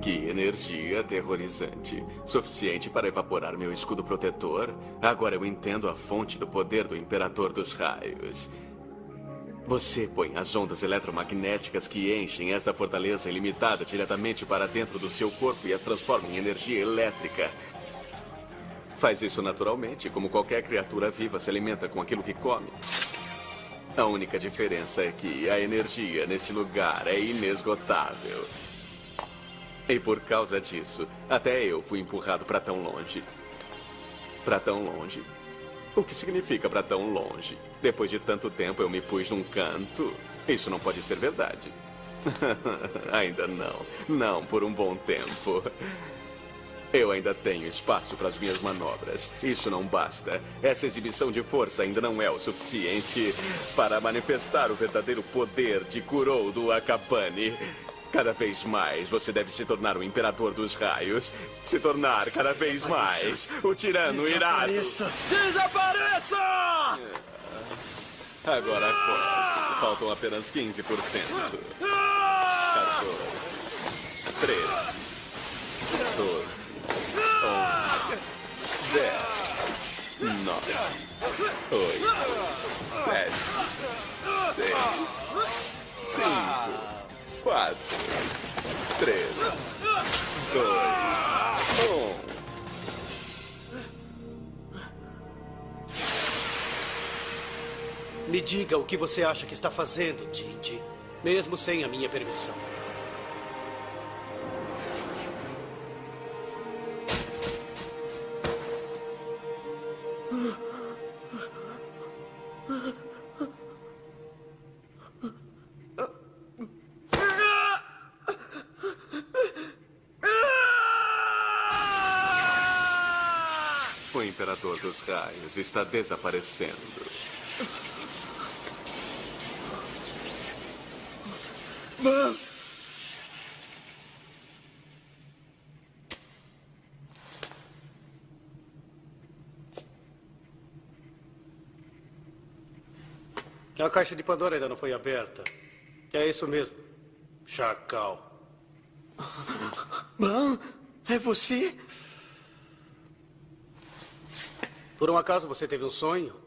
Que energia aterrorizante. Suficiente para evaporar meu escudo protetor. Agora eu entendo a fonte do poder do Imperador dos Raios. Você põe as ondas eletromagnéticas que enchem esta fortaleza ilimitada diretamente para dentro do seu corpo e as transforma em energia elétrica. Faz isso naturalmente, como qualquer criatura viva se alimenta com aquilo que come. A única diferença é que a energia nesse lugar é inesgotável. E por causa disso, até eu fui empurrado para tão longe. Para tão longe. O que significa para tão longe? Depois de tanto tempo eu me pus num canto. Isso não pode ser verdade. ainda não. Não por um bom tempo. Eu ainda tenho espaço para as minhas manobras. Isso não basta. Essa exibição de força ainda não é o suficiente para manifestar o verdadeiro poder de Kurou do Akapane. Cada vez mais você deve se tornar o imperador dos raios. Se tornar cada vez mais o tirano irado. Desapareça! Agora. Faltam apenas 15%. 14. 13. 10. 9. 8. 7. 6. 5 quatro, três, dois, um. Me diga o que você acha que está fazendo, Jinji, mesmo sem a minha permissão. Dos raios está desaparecendo. A caixa de Pandora ainda não foi aberta. É isso mesmo. Chacal. Ban, é você? Por um acaso você teve um sonho?